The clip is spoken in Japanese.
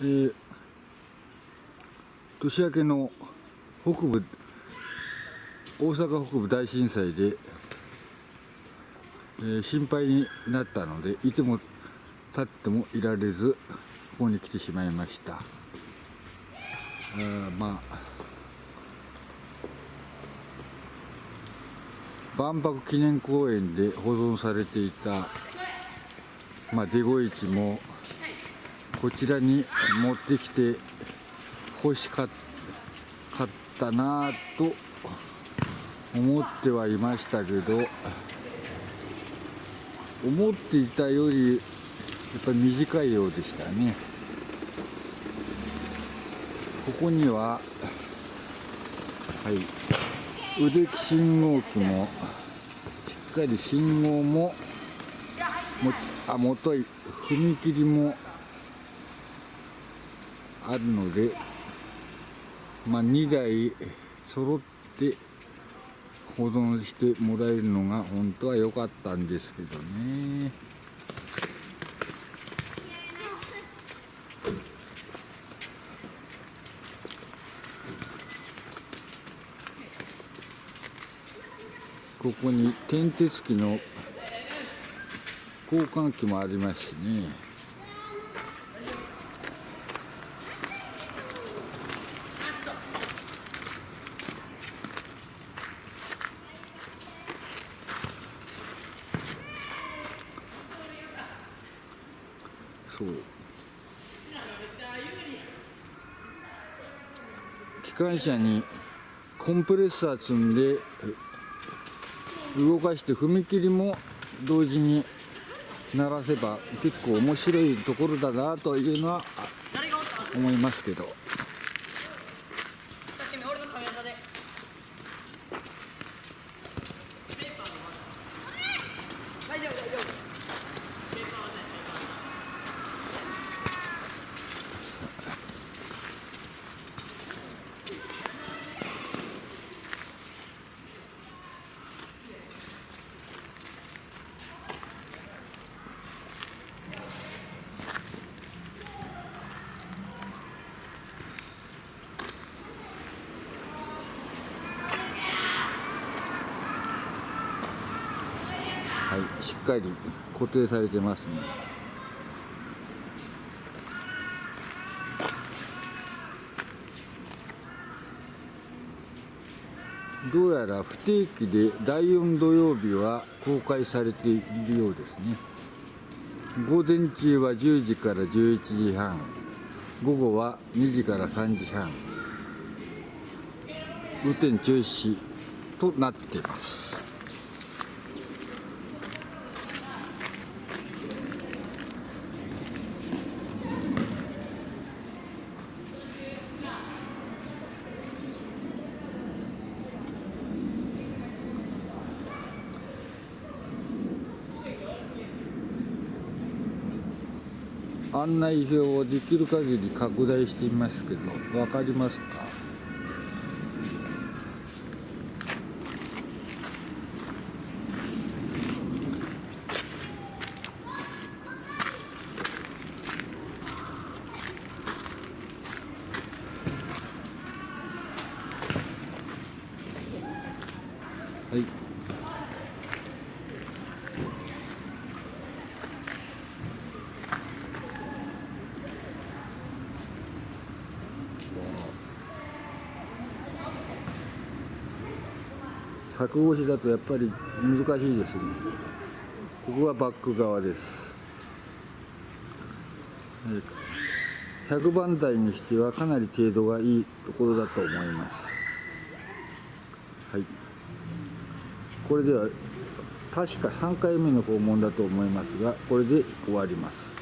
えー年明けの北部大阪北部大震災で、えー心配になったのでいても立ってもいられずここに来てしまいました。あまあ万博記念公園で保存されていた、まあ、デゴイチもこちらに持ってきて欲しかったなぁと思ってはいましたけど思っていたよりやっぱり短いようでしたね。ここにははい腕木信号機もしっかり信号ももちあもとい踏切もあるのでまあ、2台揃って保存してもらえるのが本当は良かったんですけどね。ここに転鉄機の交換機もありますしね。そう。機関車にコンプレッサー積んで動かして踏切も同時に鳴らせば結構面白いところだなというのは思いますけどさっきの俺のカメラでペーパーの大丈夫大丈夫ペーパーはないペーパーはいしっかり固定されてますね。どうやら不定期で第4土曜日は公開されているようですね。午前中は10時から11時半。午後は2時から3時半。運転中止となっています。案内表をできる限り拡大していますけど分かりますか？はい。柵越しだとやっぱり難しいですね。ここはバック側です。100番台にしてはかなり程度がいいところだと思います。はい。これでは確か3回目の訪問だと思いますがこれで終わります。